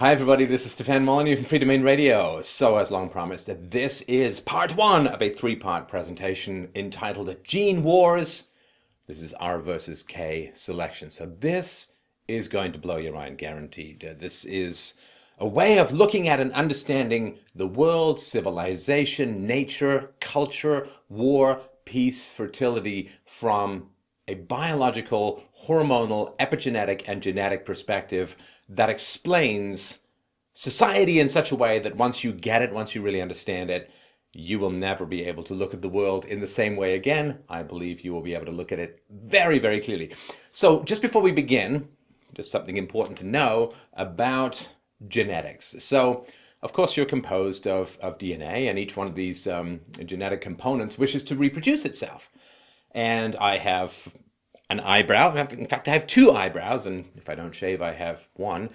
Hi everybody, this is Stefan Molyneux from Freedomain Radio. So as long promised, this is part one of a three-part presentation entitled Gene Wars. This is R versus K selection. So this is going to blow your mind, guaranteed. This is a way of looking at and understanding the world, civilization, nature, culture, war, peace, fertility from a biological, hormonal, epigenetic, and genetic perspective that explains society in such a way that once you get it, once you really understand it, you will never be able to look at the world in the same way again. I believe you will be able to look at it very, very clearly. So just before we begin, just something important to know about genetics. So of course, you're composed of, of DNA, and each one of these um, genetic components wishes to reproduce itself. And I have an eyebrow. In fact, I have two eyebrows, and if I don't shave, I have one.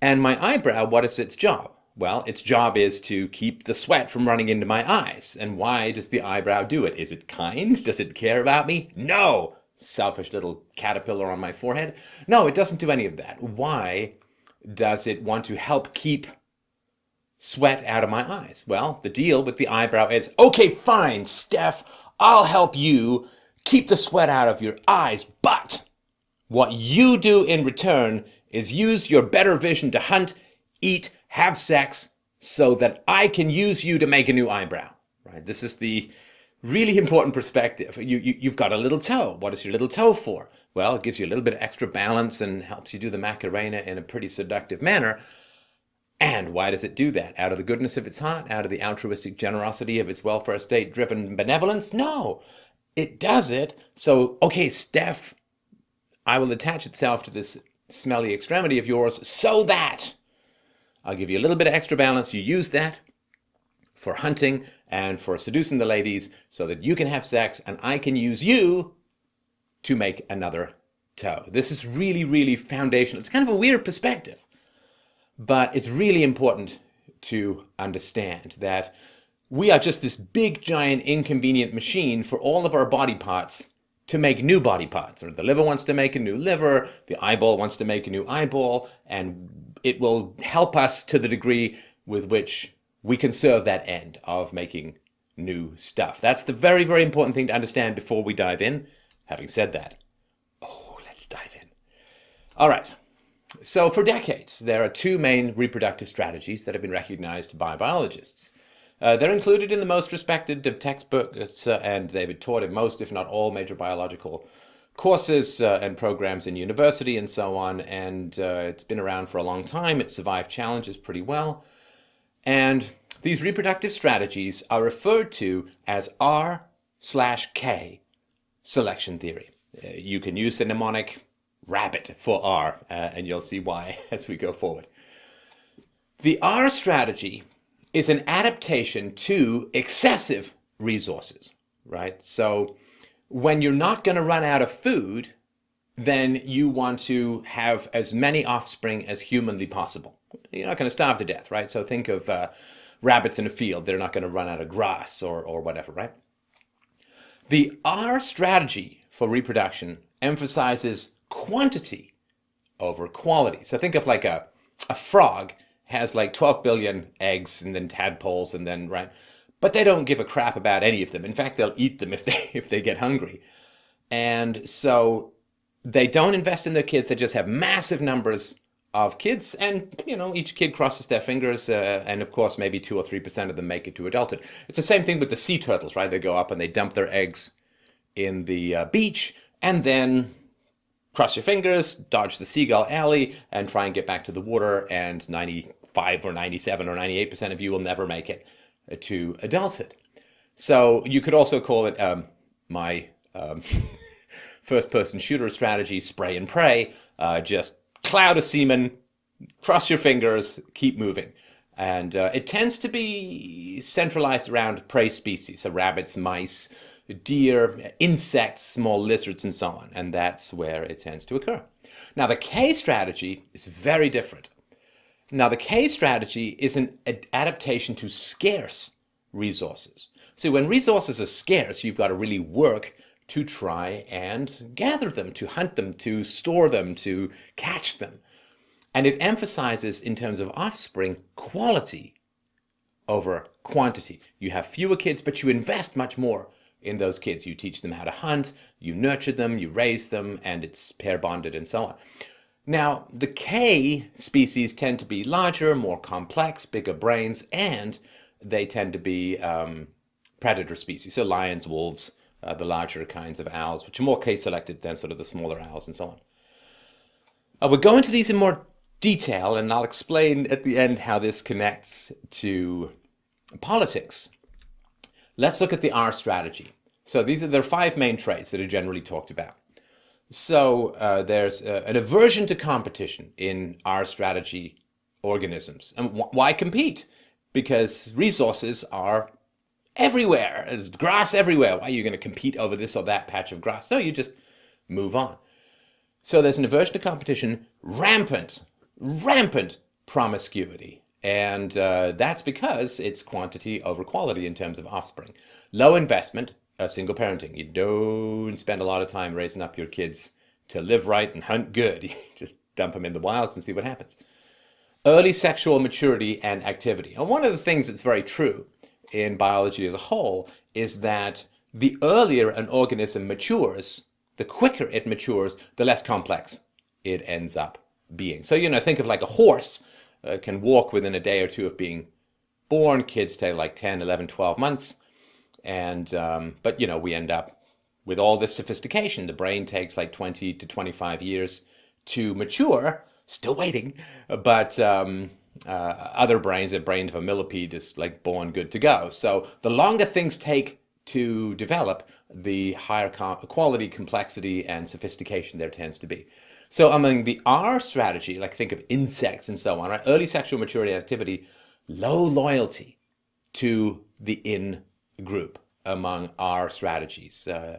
And my eyebrow, what is its job? Well, its job is to keep the sweat from running into my eyes. And why does the eyebrow do it? Is it kind? Does it care about me? No! Selfish little caterpillar on my forehead. No, it doesn't do any of that. Why does it want to help keep sweat out of my eyes? Well, the deal with the eyebrow is, okay, fine, Steph, I'll help you keep the sweat out of your eyes, but what you do in return is use your better vision to hunt, eat, have sex, so that I can use you to make a new eyebrow. Right? This is the really important perspective. You, you, you've got a little toe. What is your little toe for? Well, it gives you a little bit of extra balance and helps you do the Macarena in a pretty seductive manner. And why does it do that? Out of the goodness of its heart? Out of the altruistic generosity of its welfare state driven benevolence? No it does it. So, okay, Steph, I will attach itself to this smelly extremity of yours so that I'll give you a little bit of extra balance. You use that for hunting and for seducing the ladies so that you can have sex and I can use you to make another toe. This is really, really foundational. It's kind of a weird perspective, but it's really important to understand that we are just this big, giant, inconvenient machine for all of our body parts to make new body parts. Or the liver wants to make a new liver, the eyeball wants to make a new eyeball, and it will help us to the degree with which we can serve that end of making new stuff. That's the very, very important thing to understand before we dive in. Having said that, oh, let's dive in. All right. So for decades, there are two main reproductive strategies that have been recognized by biologists. Uh, they're included in the most respected textbooks uh, and they've been taught in most, if not all, major biological courses uh, and programs in university and so on. And uh, it's been around for a long time. It survived challenges pretty well. And these reproductive strategies are referred to as R slash K selection theory. Uh, you can use the mnemonic rabbit for R, uh, and you'll see why as we go forward. The R strategy is an adaptation to excessive resources, right? So when you're not going to run out of food, then you want to have as many offspring as humanly possible. You're not going to starve to death, right? So think of uh, rabbits in a field. They're not going to run out of grass or, or whatever, right? The R strategy for reproduction emphasizes quantity over quality. So think of like a, a frog has like 12 billion eggs and then tadpoles and then, right? But they don't give a crap about any of them. In fact, they'll eat them if they, if they get hungry. And so they don't invest in their kids. They just have massive numbers of kids and you know each kid crosses their fingers uh, and of course maybe two or three percent of them make it to adulthood it's the same thing with the sea turtles right they go up and they dump their eggs in the uh, beach and then cross your fingers dodge the seagull alley and try and get back to the water and 90 5 or 97 or 98% of you will never make it to adulthood. So you could also call it um, my um, first person shooter strategy, spray and pray, uh, just cloud of semen, cross your fingers, keep moving. And uh, it tends to be centralized around prey species, so rabbits, mice, deer, insects, small lizards, and so on. And that's where it tends to occur. Now, the K strategy is very different. Now, the K strategy is an adaptation to scarce resources. So when resources are scarce, you've got to really work to try and gather them, to hunt them, to store them, to catch them. And it emphasizes, in terms of offspring, quality over quantity. You have fewer kids, but you invest much more in those kids. You teach them how to hunt, you nurture them, you raise them, and it's pair bonded and so on. Now, the K species tend to be larger, more complex, bigger brains, and they tend to be um, predator species, so lions, wolves, uh, the larger kinds of owls, which are more K-selected than sort of the smaller owls and so on. Uh, we'll go into these in more detail, and I'll explain at the end how this connects to politics. Let's look at the R strategy. So these are the five main traits that are generally talked about. So uh, there's uh, an aversion to competition in R strategy organisms. And wh why compete? Because resources are everywhere. There's grass everywhere. Why are you going to compete over this or that patch of grass? No, you just move on. So there's an aversion to competition, rampant, rampant promiscuity. And uh, that's because it's quantity over quality in terms of offspring. Low investment, uh, single parenting. You don't spend a lot of time raising up your kids to live right and hunt good. You just dump them in the wilds and see what happens. Early sexual maturity and activity. And one of the things that's very true in biology as a whole is that the earlier an organism matures, the quicker it matures, the less complex it ends up being. So, you know, think of like a horse uh, can walk within a day or two of being born. Kids take like 10, 11, 12 months. And, um, but, you know, we end up with all this sophistication. The brain takes like 20 to 25 years to mature, still waiting. But um, uh, other brains, a brain of a millipede is like born good to go. So the longer things take to develop, the higher quality, complexity, and sophistication there tends to be. So among the R strategy, like think of insects and so on, right? Early sexual maturity activity, low loyalty to the in group among R strategies. Uh,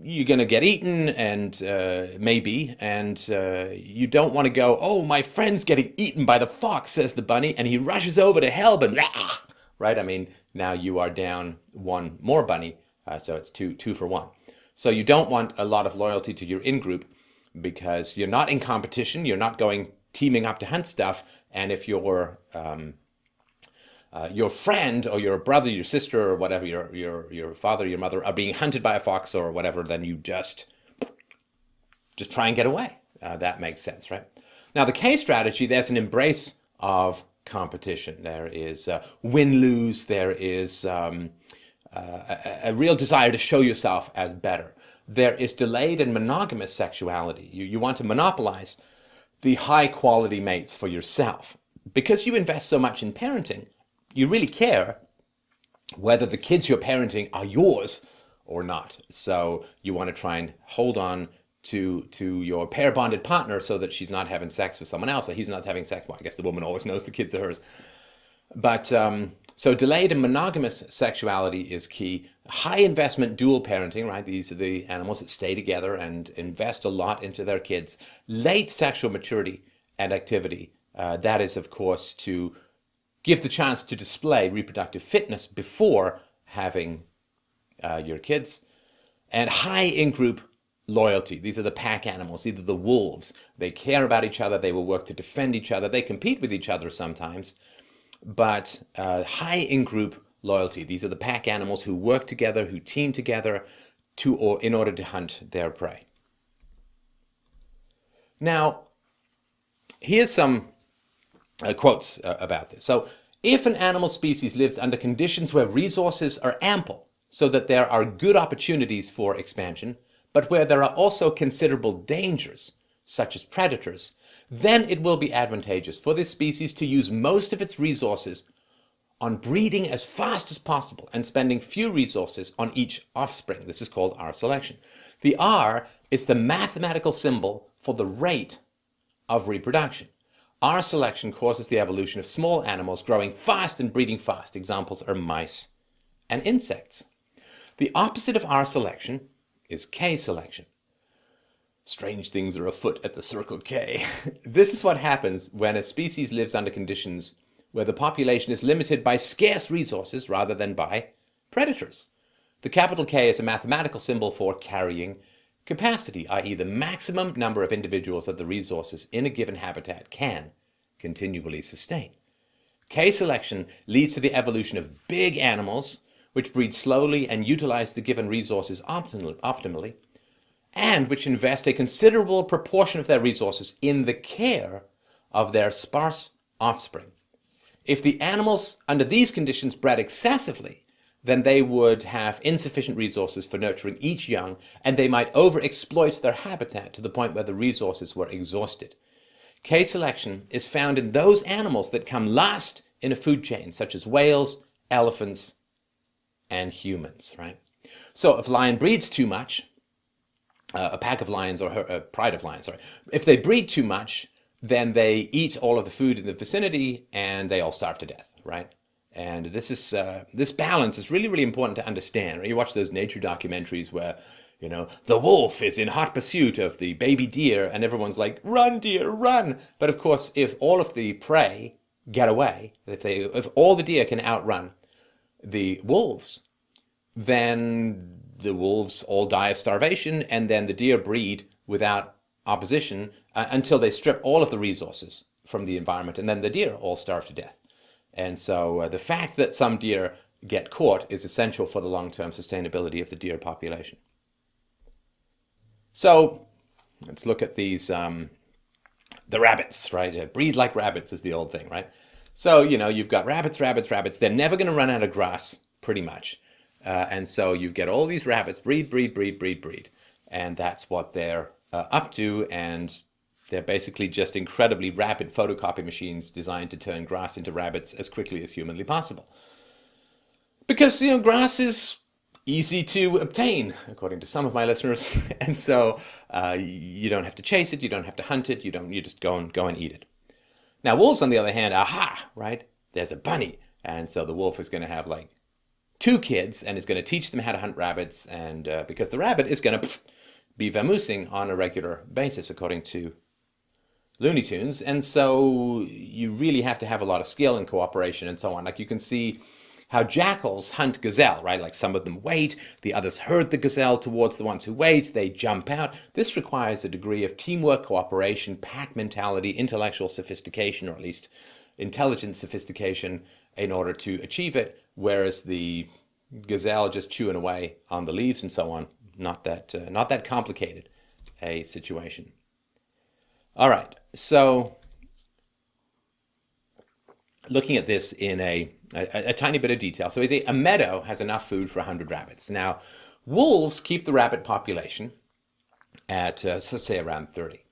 you're going to get eaten and uh, maybe and uh, you don't want to go oh my friend's getting eaten by the fox says the bunny and he rushes over to help and right? I mean now you are down one more bunny uh, so it's two two for one. So you don't want a lot of loyalty to your in-group because you're not in competition, you're not going teaming up to hunt stuff, and if your um, uh, your friend or your brother, your sister, or whatever, your your your father, your mother are being hunted by a fox or whatever, then you just just try and get away. Uh, that makes sense, right? Now the K strategy, there's an embrace of competition. There is uh, win-lose. There is um, uh, a, a real desire to show yourself as better there is delayed and monogamous sexuality. You, you want to monopolize the high quality mates for yourself. Because you invest so much in parenting, you really care whether the kids you're parenting are yours or not. So you want to try and hold on to to your pair bonded partner so that she's not having sex with someone else or he's not having sex. Well, I guess the woman always knows the kids are hers. But um, so delayed and monogamous sexuality is key. High investment dual parenting, right? These are the animals that stay together and invest a lot into their kids. Late sexual maturity and activity. Uh, that is, of course, to give the chance to display reproductive fitness before having uh, your kids. And high in-group loyalty. These are the pack animals, either the wolves. They care about each other. They will work to defend each other. They compete with each other sometimes but uh, high in-group loyalty. These are the pack animals who work together, who team together to or in order to hunt their prey. Now, here's some uh, quotes uh, about this. So, if an animal species lives under conditions where resources are ample, so that there are good opportunities for expansion, but where there are also considerable dangers, such as predators, then it will be advantageous for this species to use most of its resources on breeding as fast as possible and spending few resources on each offspring. This is called R selection. The R is the mathematical symbol for the rate of reproduction. R selection causes the evolution of small animals growing fast and breeding fast. Examples are mice and insects. The opposite of R selection is K selection. Strange things are afoot at the Circle K. this is what happens when a species lives under conditions where the population is limited by scarce resources rather than by predators. The capital K is a mathematical symbol for carrying capacity, i.e. the maximum number of individuals that the resources in a given habitat can continually sustain. K-selection leads to the evolution of big animals which breed slowly and utilize the given resources optimally, and which invest a considerable proportion of their resources in the care of their sparse offspring. If the animals under these conditions bred excessively, then they would have insufficient resources for nurturing each young, and they might overexploit their habitat to the point where the resources were exhausted. K-selection is found in those animals that come last in a food chain, such as whales, elephants, and humans, right? So if lion breeds too much, uh, a pack of lions or a pride of lions, sorry, if they breed too much, then they eat all of the food in the vicinity and they all starve to death, right? And this is uh, this balance is really, really important to understand. You watch those nature documentaries where, you know, the wolf is in hot pursuit of the baby deer and everyone's like, run, deer, run. But of course, if all of the prey get away, if, they, if all the deer can outrun the wolves, then the wolves all die of starvation and then the deer breed without opposition uh, until they strip all of the resources from the environment and then the deer all starve to death. And so uh, the fact that some deer get caught is essential for the long-term sustainability of the deer population. So let's look at these, um, the rabbits, right? Breed like rabbits is the old thing, right? So, you know, you've got rabbits, rabbits, rabbits. They're never going to run out of grass, pretty much. Uh, and so you get all these rabbits, breed, breed, breed, breed, breed. And that's what they're uh, up to. And they're basically just incredibly rapid photocopy machines designed to turn grass into rabbits as quickly as humanly possible. Because, you know, grass is easy to obtain, according to some of my listeners. and so uh, you don't have to chase it, you don't have to hunt it, you don't, you just go and go and eat it. Now wolves, on the other hand, aha, right? There's a bunny. And so the wolf is going to have like two kids and is going to teach them how to hunt rabbits. And uh, because the rabbit is going to be vamoosing on a regular basis, according to Looney Tunes. And so you really have to have a lot of skill and cooperation and so on. Like you can see how jackals hunt gazelle, right? Like some of them wait, the others herd the gazelle towards the ones who wait, they jump out. This requires a degree of teamwork, cooperation, pack mentality, intellectual sophistication, or at least intelligent sophistication in order to achieve it, whereas the gazelle just chewing away on the leaves and so on, not that, uh, not that complicated a situation. All right, so looking at this in a, a, a tiny bit of detail. So a, meadow has enough food for 100 rabbits. Now, wolves keep the rabbit population at, uh, let's say, around 30.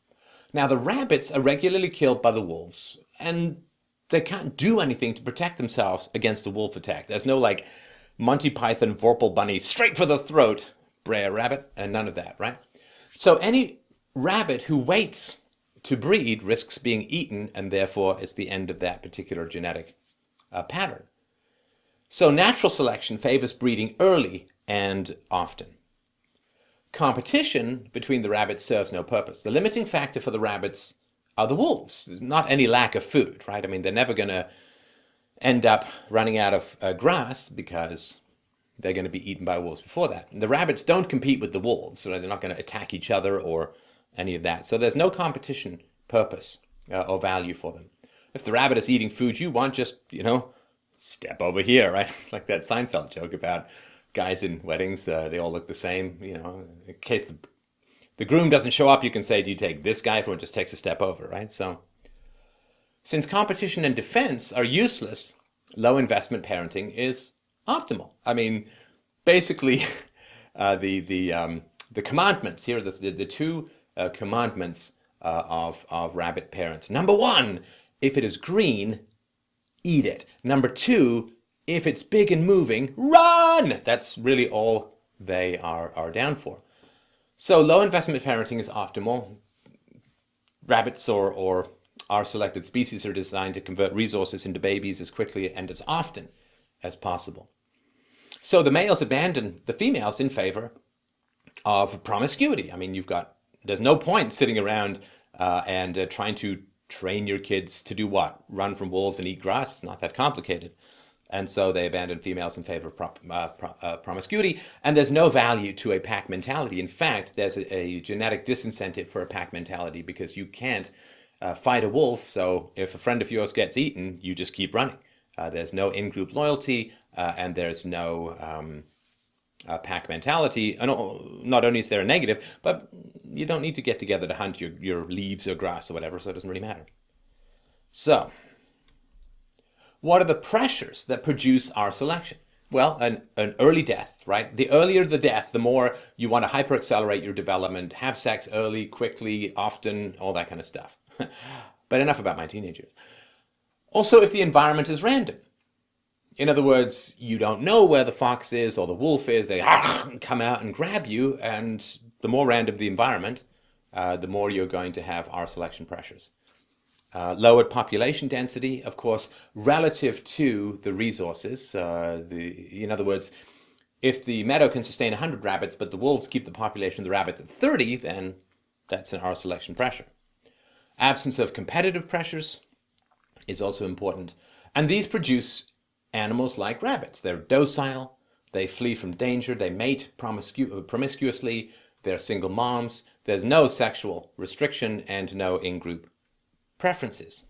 Now, the rabbits are regularly killed by the wolves, and they can't do anything to protect themselves against a wolf attack. There's no, like, Monty Python Vorpal Bunny, straight for the throat, Brer Rabbit, and none of that, right? So any rabbit who waits to breed risks being eaten and therefore it's the end of that particular genetic uh, pattern. So natural selection favors breeding early and often. Competition between the rabbits serves no purpose. The limiting factor for the rabbits are the wolves, not any lack of food, right? I mean, they're never going to end up running out of uh, grass because they're going to be eaten by wolves before that. And the rabbits don't compete with the wolves, so they're not going to attack each other or any of that. So there's no competition purpose uh, or value for them. If the rabbit is eating food you want, just, you know, step over here, right? like that Seinfeld joke about guys in weddings, uh, they all look the same, you know, in case the, the groom doesn't show up, you can say, do you take this guy? Everyone just takes a step over, right? So since competition and defense are useless, low investment parenting is optimal. I mean, basically, uh, the, the, um, the commandments here, the, the, the two uh, commandments uh, of, of rabbit parents. Number one, if it is green, eat it. Number two, if it's big and moving, run! That's really all they are, are down for. So low investment parenting is optimal. Rabbits or, or R selected species are designed to convert resources into babies as quickly and as often as possible. So the males abandon the females in favor of promiscuity. I mean, you've got there's no point sitting around uh, and uh, trying to train your kids to do what? Run from wolves and eat grass? Not that complicated. and so they abandon females in favor of uh, pro uh, promiscuity, and there's no value to a pack mentality. In fact, there's a, a genetic disincentive for a pack mentality because you can't uh, fight a wolf, so if a friend of yours gets eaten, you just keep running. Uh, there's no in-group loyalty, uh, and there's no um, uh, pack mentality. And not only is there a negative, but you don't need to get together to hunt your, your leaves or grass or whatever, so it doesn't really matter. So, what are the pressures that produce R selection? Well, an, an early death, right? The earlier the death, the more you want to hyperaccelerate your development, have sex early, quickly, often, all that kind of stuff. but enough about my teenagers. Also, if the environment is random. In other words, you don't know where the fox is or the wolf is, they come out and grab you, and the more random the environment, uh, the more you're going to have R selection pressures. Uh, lowered population density, of course, relative to the resources. Uh, the, in other words, if the meadow can sustain 100 rabbits, but the wolves keep the population of the rabbits at 30, then that's an R selection pressure. Absence of competitive pressures is also important. And these produce animals like rabbits. They're docile, they flee from danger, they mate promiscu promiscuously, they're single moms, there's no sexual restriction and no in-group preferences.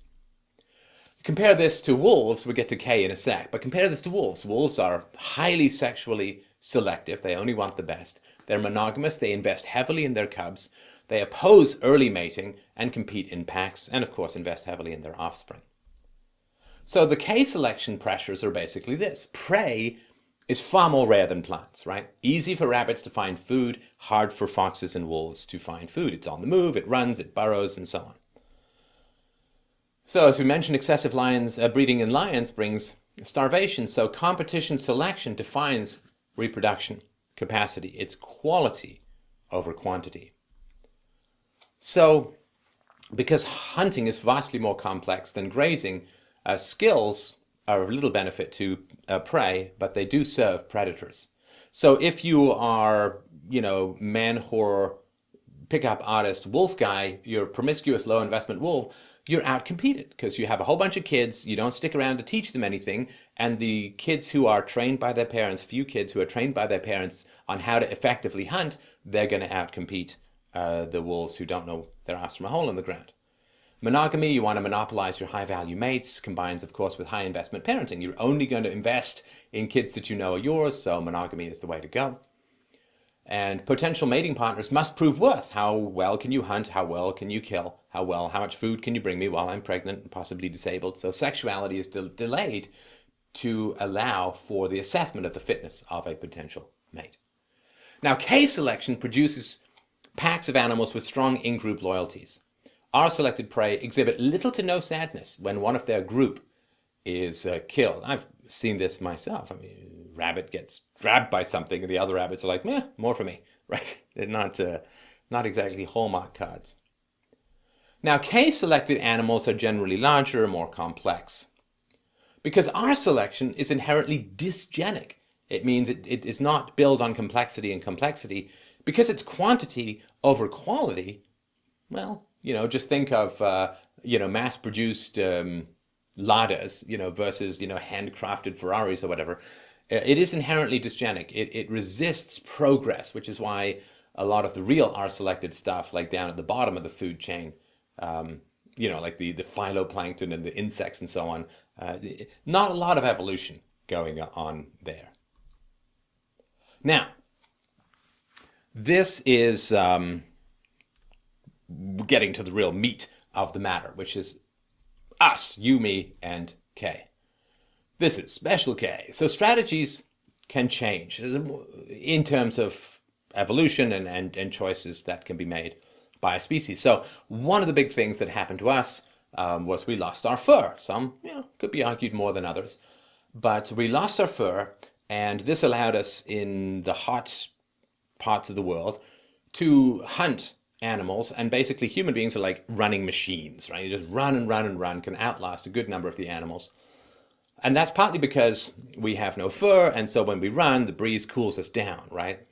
Compare this to wolves, we'll get to K in a sec, but compare this to wolves. Wolves are highly sexually selective, they only want the best. They're monogamous, they invest heavily in their cubs, they oppose early mating and compete in packs, and of course invest heavily in their offspring. So the K selection pressures are basically this. Prey is far more rare than plants, right? Easy for rabbits to find food, hard for foxes and wolves to find food. It's on the move, it runs, it burrows, and so on. So as we mentioned, excessive lions uh, breeding in lions brings starvation. So competition selection defines reproduction capacity. It's quality over quantity. So because hunting is vastly more complex than grazing, uh, skills are of little benefit to uh, prey, but they do serve predators. So if you are, you know, man whore, pickup artist, wolf guy, you're promiscuous, low investment wolf, you're outcompeted because you have a whole bunch of kids, you don't stick around to teach them anything, and the kids who are trained by their parents, few kids who are trained by their parents on how to effectively hunt, they're going to outcompete uh, the wolves who don't know their ass from a hole in the ground. Monogamy, you want to monopolize your high-value mates, combines, of course, with high-investment parenting. You're only going to invest in kids that you know are yours, so monogamy is the way to go. And potential mating partners must prove worth. How well can you hunt? How well can you kill? How well, how much food can you bring me while I'm pregnant and possibly disabled? So sexuality is de delayed to allow for the assessment of the fitness of a potential mate. Now, K selection produces packs of animals with strong in-group loyalties. R selected prey exhibit little to no sadness when one of their group is uh, killed. I've seen this myself. I mean, rabbit gets grabbed by something and the other rabbits are like, meh, more for me, right? They're not, uh, not exactly hallmark cards. Now, K-selected animals are generally larger and more complex. Because R selection is inherently dysgenic. It means it, it is not built on complexity and complexity. Because it's quantity over quality, well, you know, just think of, uh, you know, mass-produced um, Ladas, you know, versus, you know, handcrafted Ferraris or whatever. Uh, it is inherently dysgenic. It, it resists progress, which is why a lot of the real R-selected stuff, like down at the bottom of the food chain, um, you know, like the, the phytoplankton and the insects and so on, uh, not a lot of evolution going on there. Now, this is um, getting to the real meat of the matter, which is us, you, me, and K. This is special K. So strategies can change in terms of evolution and, and, and choices that can be made by a species. So one of the big things that happened to us um, was we lost our fur. Some, you know, could be argued more than others. But we lost our fur, and this allowed us in the hot parts of the world to hunt animals and basically human beings are like running machines, right? You just run and run and run, can outlast a good number of the animals. And that's partly because we have no fur, and so when we run, the breeze cools us down, right?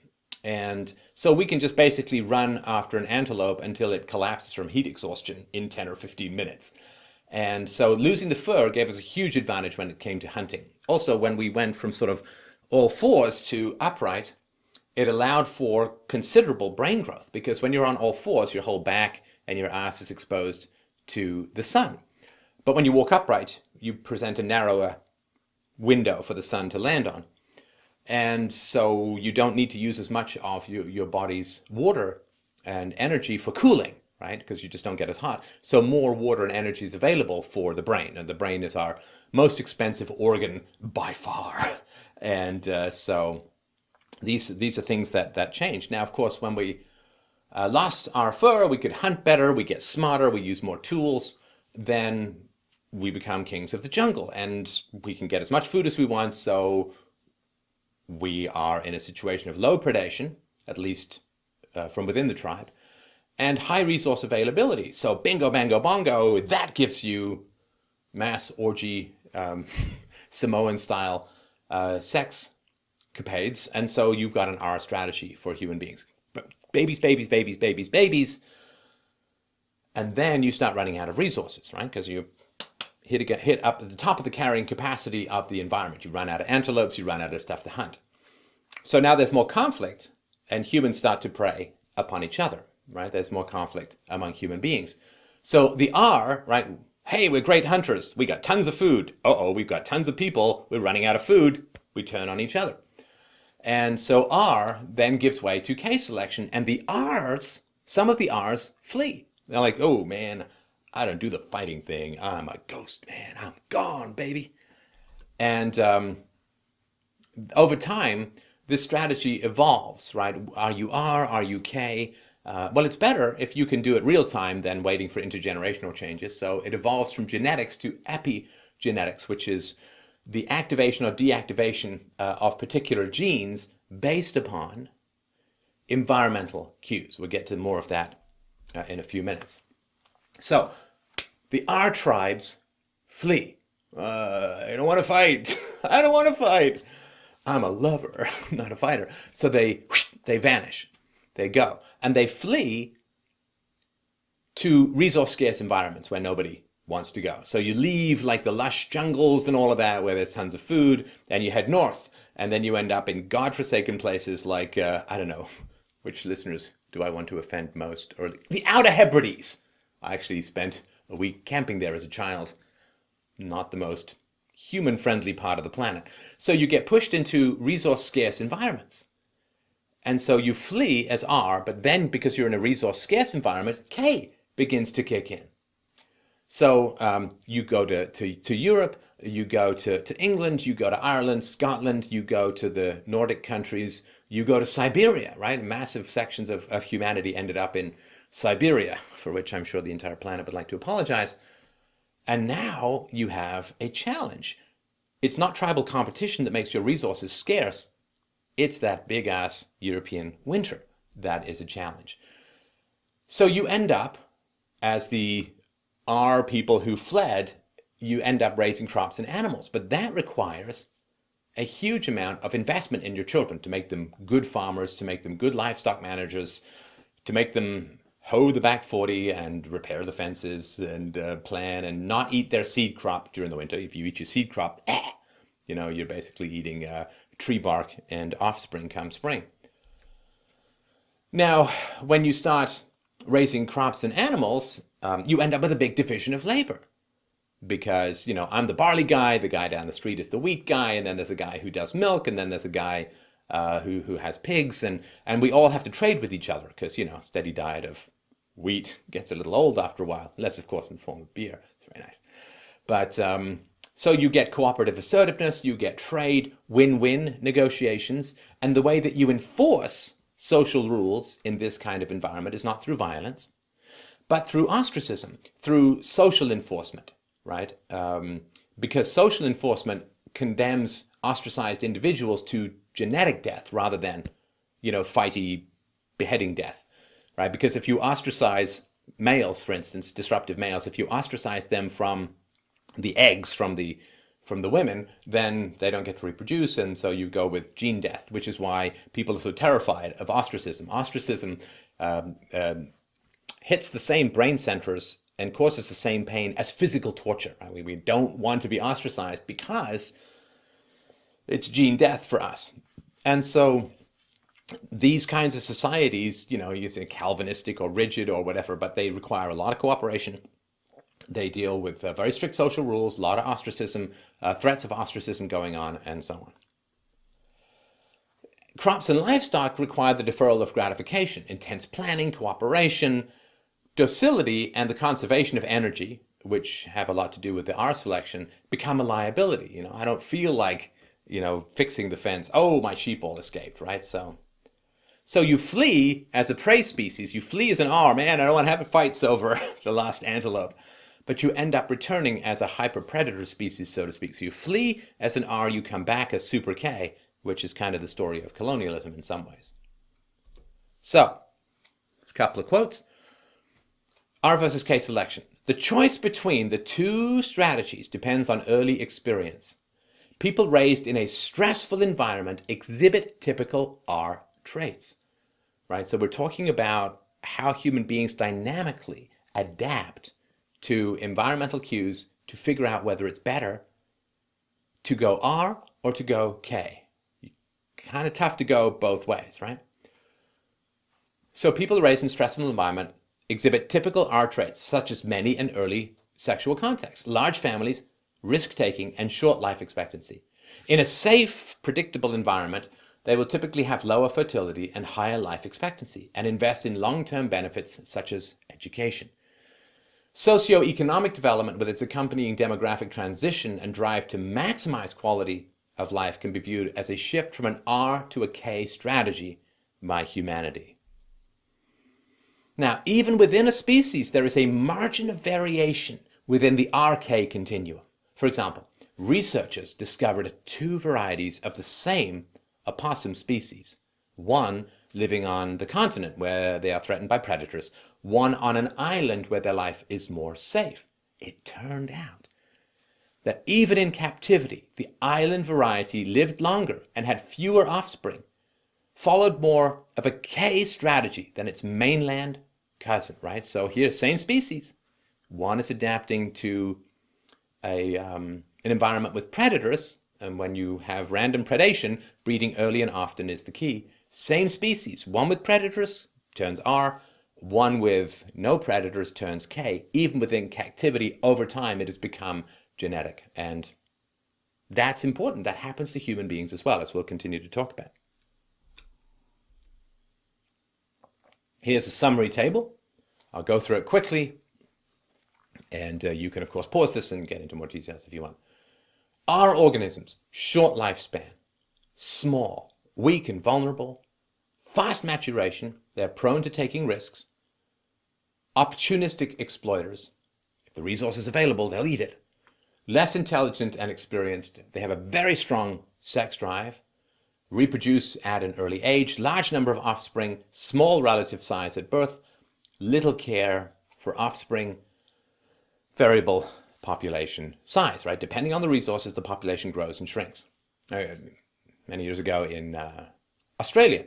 And so we can just basically run after an antelope until it collapses from heat exhaustion in 10 or 15 minutes. And so losing the fur gave us a huge advantage when it came to hunting. Also, when we went from sort of all fours to upright, it allowed for considerable brain growth because when you're on all fours, your whole back and your ass is exposed to the sun. But when you walk upright, you present a narrower window for the sun to land on. And so you don't need to use as much of your, your body's water and energy for cooling right? Because you just don't get as hot. So more water and energy is available for the brain. And the brain is our most expensive organ by far. And uh, so these, these are things that, that change. Now, of course, when we uh, lost our fur, we could hunt better, we get smarter, we use more tools, then we become kings of the jungle. And we can get as much food as we want, so we are in a situation of low predation, at least uh, from within the tribe and high resource availability. So bingo, bango, bongo, that gives you mass orgy, um, Samoan style uh, sex capades. And so you've got an R strategy for human beings. But babies, babies, babies, babies, babies. And then you start running out of resources, right? Because you hit, hit up at the top of the carrying capacity of the environment. You run out of antelopes, you run out of stuff to hunt. So now there's more conflict and humans start to prey upon each other right? There's more conflict among human beings. So the R, right? Hey, we're great hunters. We got tons of food. Uh-oh, we've got tons of people. We're running out of food. We turn on each other. And so R then gives way to K selection and the R's, some of the R's flee. They're like, oh man, I don't do the fighting thing. I'm a ghost man. I'm gone, baby. And um, over time, this strategy evolves, right? Are you R, are you K? Uh, well, it's better if you can do it real time than waiting for intergenerational changes. So it evolves from genetics to epigenetics, which is the activation or deactivation uh, of particular genes based upon environmental cues. We'll get to more of that uh, in a few minutes. So the R tribes flee. Uh, I don't want to fight. I don't want to fight. I'm a lover, not a fighter. So they, they vanish. They go and they flee to resource scarce environments where nobody wants to go. So you leave like the lush jungles and all of that where there's tons of food and you head north and then you end up in godforsaken places like, uh, I don't know, which listeners do I want to offend most? Or the Outer Hebrides. I actually spent a week camping there as a child. Not the most human-friendly part of the planet. So you get pushed into resource scarce environments. And so you flee as R, but then because you're in a resource scarce environment, K begins to kick in. So um, you go to, to, to Europe, you go to, to England, you go to Ireland, Scotland, you go to the Nordic countries, you go to Siberia, right? Massive sections of, of humanity ended up in Siberia, for which I'm sure the entire planet would like to apologize. And now you have a challenge. It's not tribal competition that makes your resources scarce. It's that big ass European winter that is a challenge. So you end up, as the R people who fled, you end up raising crops and animals. But that requires a huge amount of investment in your children to make them good farmers, to make them good livestock managers, to make them hoe the back 40 and repair the fences and uh, plan and not eat their seed crop during the winter. If you eat your seed crop, eh, you know, you're basically eating uh, tree bark and offspring come spring. Now, when you start raising crops and animals, um, you end up with a big division of labor. Because, you know, I'm the barley guy, the guy down the street is the wheat guy, and then there's a guy who does milk, and then there's a guy uh, who, who has pigs, and, and we all have to trade with each other, because, you know, steady diet of wheat gets a little old after a while, unless, of course, in the form of beer. It's very nice. But um, so you get cooperative assertiveness, you get trade, win-win negotiations, and the way that you enforce social rules in this kind of environment is not through violence, but through ostracism, through social enforcement, right? Um, because social enforcement condemns ostracized individuals to genetic death rather than, you know, fighty beheading death, right? Because if you ostracize males, for instance, disruptive males, if you ostracize them from the eggs from the from the women, then they don't get to reproduce, and so you go with gene death, which is why people are so terrified of ostracism. Ostracism um, um, hits the same brain centers and causes the same pain as physical torture. Right? We, we don't want to be ostracized because it's gene death for us. And so these kinds of societies, you know, you say Calvinistic or rigid or whatever, but they require a lot of cooperation. They deal with uh, very strict social rules, a lot of ostracism, uh, threats of ostracism going on, and so on. Crops and livestock require the deferral of gratification, intense planning, cooperation, docility, and the conservation of energy, which have a lot to do with the R selection, become a liability. You know, I don't feel like, you know, fixing the fence. Oh, my sheep all escaped, right? So so you flee as a prey species. You flee as an R. Man, I don't want to have a fight over the lost antelope. But you end up returning as a hyper-predator species, so to speak. So you flee as an R, you come back as super K, which is kind of the story of colonialism in some ways. So, a couple of quotes. R versus K selection. The choice between the two strategies depends on early experience. People raised in a stressful environment exhibit typical R traits, right? So we're talking about how human beings dynamically adapt to environmental cues to figure out whether it's better to go R or to go K. Kind of tough to go both ways, right? So people raised in stressful environment exhibit typical R traits such as many and early sexual contacts, large families, risk-taking, and short life expectancy. In a safe, predictable environment, they will typically have lower fertility and higher life expectancy and invest in long-term benefits such as education. Socioeconomic development with its accompanying demographic transition and drive to maximize quality of life can be viewed as a shift from an R to a K strategy by humanity. Now, even within a species, there is a margin of variation within the RK continuum. For example, researchers discovered two varieties of the same opossum species. One living on the continent where they are threatened by predators, one on an island where their life is more safe. It turned out that even in captivity, the island variety lived longer and had fewer offspring, followed more of a K strategy than its mainland cousin, right? So here, same species. One is adapting to a, um, an environment with predators, and when you have random predation, breeding early and often is the key. Same species, one with predators turns R, one with no predators turns K. Even within captivity, over time, it has become genetic. And that's important. That happens to human beings as well, as we'll continue to talk about. Here's a summary table. I'll go through it quickly. And uh, you can, of course, pause this and get into more details if you want. R organisms short lifespan, small, weak and vulnerable, fast maturation, they're prone to taking risks, opportunistic exploiters, if the resource is available, they'll eat it, less intelligent and experienced, they have a very strong sex drive, reproduce at an early age, large number of offspring, small relative size at birth, little care for offspring, variable population size, right? Depending on the resources, the population grows and shrinks. Uh, many years ago in uh, Australia,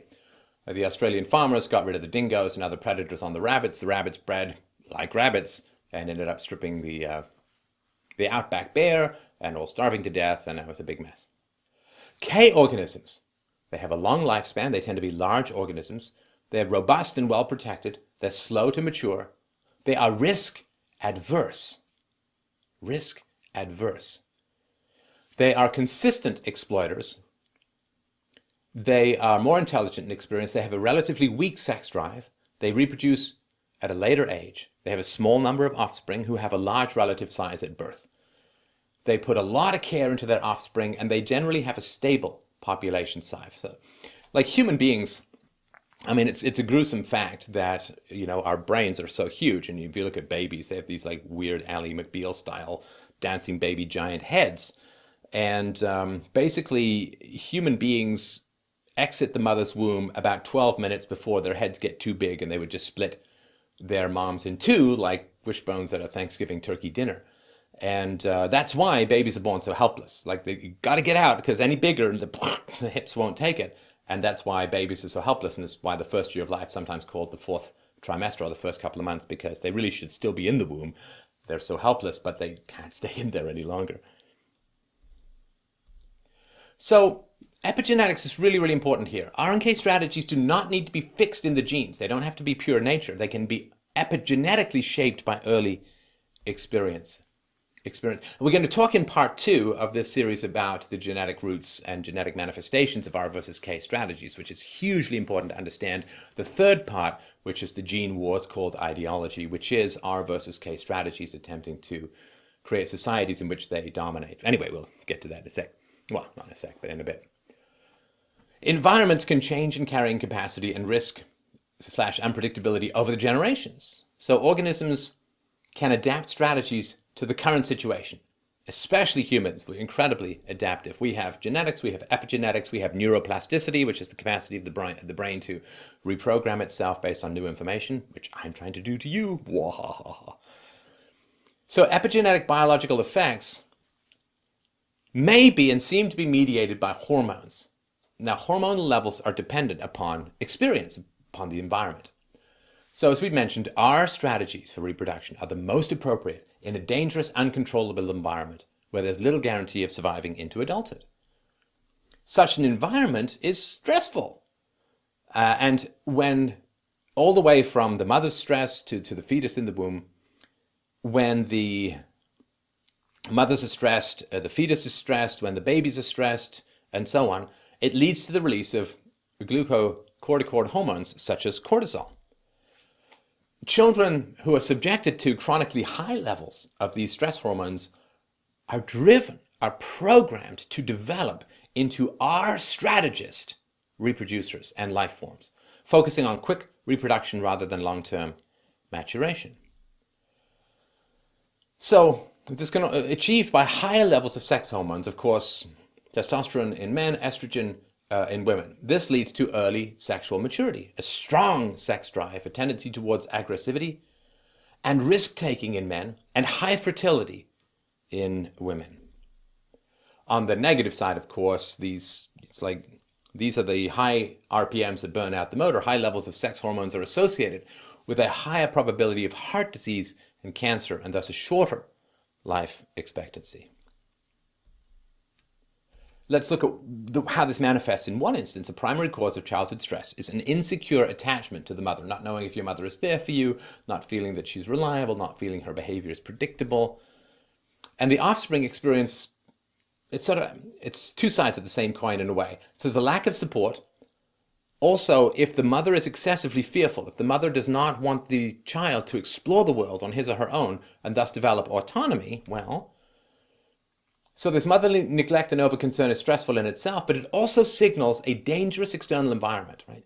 the Australian farmers got rid of the dingoes and other predators on the rabbits. The rabbits bred like rabbits and ended up stripping the, uh, the outback bare and all starving to death, and it was a big mess. K organisms. They have a long lifespan. They tend to be large organisms. They're robust and well protected. They're slow to mature. They are risk adverse risk adverse. They are consistent exploiters. They are more intelligent and experienced. They have a relatively weak sex drive. They reproduce at a later age. They have a small number of offspring who have a large relative size at birth. They put a lot of care into their offspring and they generally have a stable population size. So, like human beings, I mean, it's it's a gruesome fact that you know our brains are so huge, and if you look at babies, they have these like weird Ally McBeal style dancing baby giant heads, and um, basically human beings exit the mother's womb about 12 minutes before their heads get too big, and they would just split their moms in two, like wishbones at a Thanksgiving turkey dinner. And uh, that's why babies are born so helpless. Like they got to get out because any bigger, the, the hips won't take it. And that's why babies are so helpless, and that's why the first year of life sometimes called the fourth trimester or the first couple of months because they really should still be in the womb. They're so helpless, but they can't stay in there any longer. So epigenetics is really, really important here. RNK strategies do not need to be fixed in the genes. They don't have to be pure nature. They can be epigenetically shaped by early experience experience. We're going to talk in part two of this series about the genetic roots and genetic manifestations of R versus K strategies, which is hugely important to understand. The third part, which is the gene wars called ideology, which is R versus K strategies attempting to create societies in which they dominate. Anyway, we'll get to that in a sec. Well, not in a sec, but in a bit. Environments can change in carrying capacity and risk slash unpredictability over the generations. So organisms can adapt strategies to the current situation. Especially humans, we're incredibly adaptive. We have genetics, we have epigenetics, we have neuroplasticity, which is the capacity of the brain, the brain to reprogram itself based on new information, which I'm trying to do to you. So epigenetic biological effects may be and seem to be mediated by hormones. Now, hormonal levels are dependent upon experience, upon the environment. So as we mentioned, R strategies for reproduction are the most appropriate in a dangerous, uncontrollable environment where there's little guarantee of surviving into adulthood. Such an environment is stressful. Uh, and when all the way from the mother's stress to, to the fetus in the womb, when the mothers are stressed, uh, the fetus is stressed, when the babies are stressed, and so on, it leads to the release of glucocorticoid hormones such as cortisol. Children who are subjected to chronically high levels of these stress hormones are driven, are programmed to develop into R strategist reproducers and life forms, focusing on quick reproduction rather than long-term maturation. So this can be achieved by higher levels of sex hormones, of course, testosterone in men, estrogen uh, in women. This leads to early sexual maturity, a strong sex drive, a tendency towards aggressivity, and risk-taking in men, and high fertility in women. On the negative side, of course, these it's like these are the high RPMs that burn out the motor. High levels of sex hormones are associated with a higher probability of heart disease and cancer, and thus a shorter life expectancy. Let's look at the, how this manifests. In one instance, a primary cause of childhood stress is an insecure attachment to the mother, not knowing if your mother is there for you, not feeling that she's reliable, not feeling her behavior is predictable. And the offspring experience, it's sort of, it's two sides of the same coin in a way. So there's a lack of support. Also, if the mother is excessively fearful, if the mother does not want the child to explore the world on his or her own and thus develop autonomy, well, so this motherly neglect and overconcern is stressful in itself, but it also signals a dangerous external environment, right?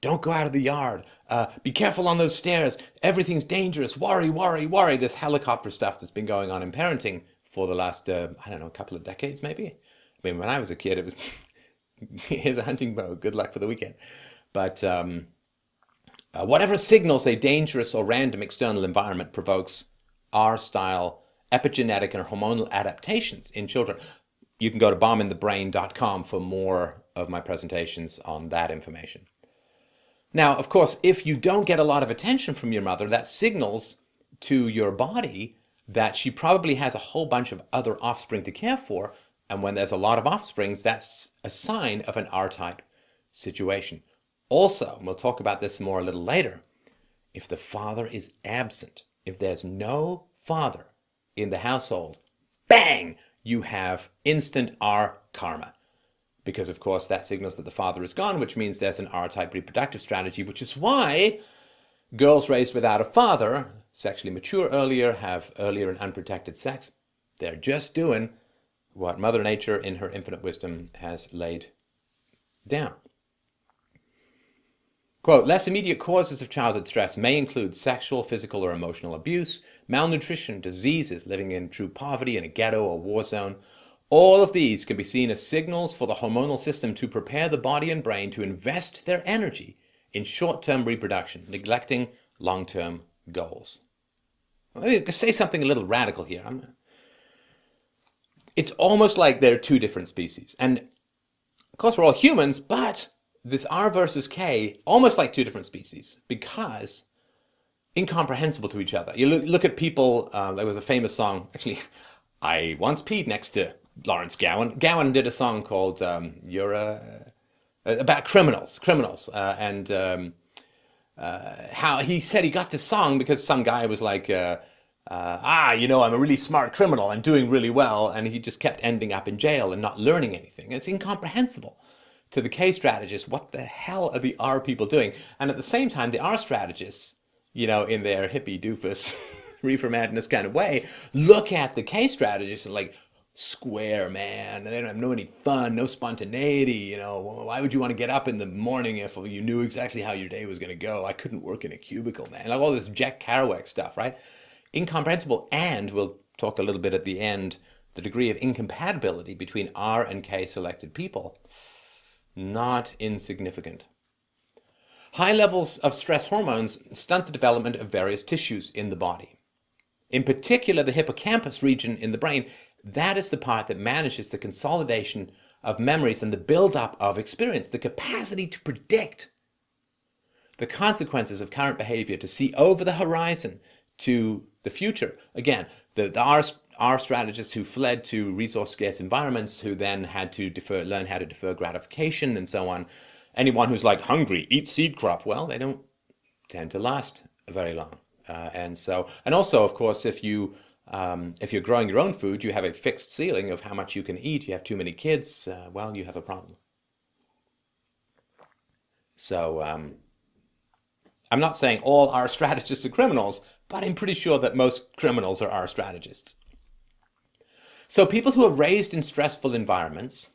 Don't go out of the yard. Uh, be careful on those stairs. Everything's dangerous. Worry, worry, worry. This helicopter stuff that's been going on in parenting for the last, uh, I don't know, a couple of decades maybe. I mean, when I was a kid, it was, here's a hunting bow. Good luck for the weekend. But um, uh, whatever signals a dangerous or random external environment provokes R style epigenetic and hormonal adaptations in children. You can go to bombinthebrain.com for more of my presentations on that information. Now, of course, if you don't get a lot of attention from your mother, that signals to your body that she probably has a whole bunch of other offspring to care for. And when there's a lot of offsprings, that's a sign of an R-type situation. Also, we'll talk about this more a little later, if the father is absent, if there's no father, in the household, bang, you have instant R karma. Because of course that signals that the father is gone, which means there's an R-type reproductive strategy, which is why girls raised without a father, sexually mature earlier, have earlier and unprotected sex. They're just doing what Mother Nature in her infinite wisdom has laid down. Quote, less immediate causes of childhood stress may include sexual, physical, or emotional abuse, malnutrition, diseases, living in true poverty in a ghetto or war zone. All of these can be seen as signals for the hormonal system to prepare the body and brain to invest their energy in short-term reproduction, neglecting long-term goals. Let me say something a little radical here. I'm, it's almost like they're two different species. And of course, we're all humans, but this R versus K, almost like two different species, because incomprehensible to each other. You look, look at people, uh, there was a famous song, actually, I once peed next to Lawrence Gowan. Gowan did a song called um, You're a, about criminals, criminals, uh, and um, uh, how he said he got this song because some guy was like, uh, uh, ah, you know, I'm a really smart criminal, I'm doing really well, and he just kept ending up in jail and not learning anything. It's incomprehensible to the K strategists. What the hell are the R people doing? And at the same time, the R strategists, you know, in their hippie doofus, reefer madness kind of way, look at the K strategists and like, square, man. They don't have no any fun, no spontaneity. You know, why would you want to get up in the morning if you knew exactly how your day was going to go? I couldn't work in a cubicle, man. Like all this Jack Kerouac stuff, right? Incomprehensible. And we'll talk a little bit at the end, the degree of incompatibility between R and K selected people, not insignificant. High levels of stress hormones stunt the development of various tissues in the body. In particular, the hippocampus region in the brain that is the part that manages the consolidation of memories and the build-up of experience, the capacity to predict the consequences of current behavior, to see over the horizon to the future. Again, the, the R strategists who fled to resource-scarce environments, who then had to defer, learn how to defer gratification and so on. Anyone who's like hungry, eat seed crop, well, they don't tend to last very long. Uh, and so, and also, of course, if you um, if you're growing your own food, you have a fixed ceiling of how much you can eat. You have too many kids, uh, well, you have a problem. So um, I'm not saying all R strategists are criminals, but I'm pretty sure that most criminals are R strategists. So people who are raised in stressful environments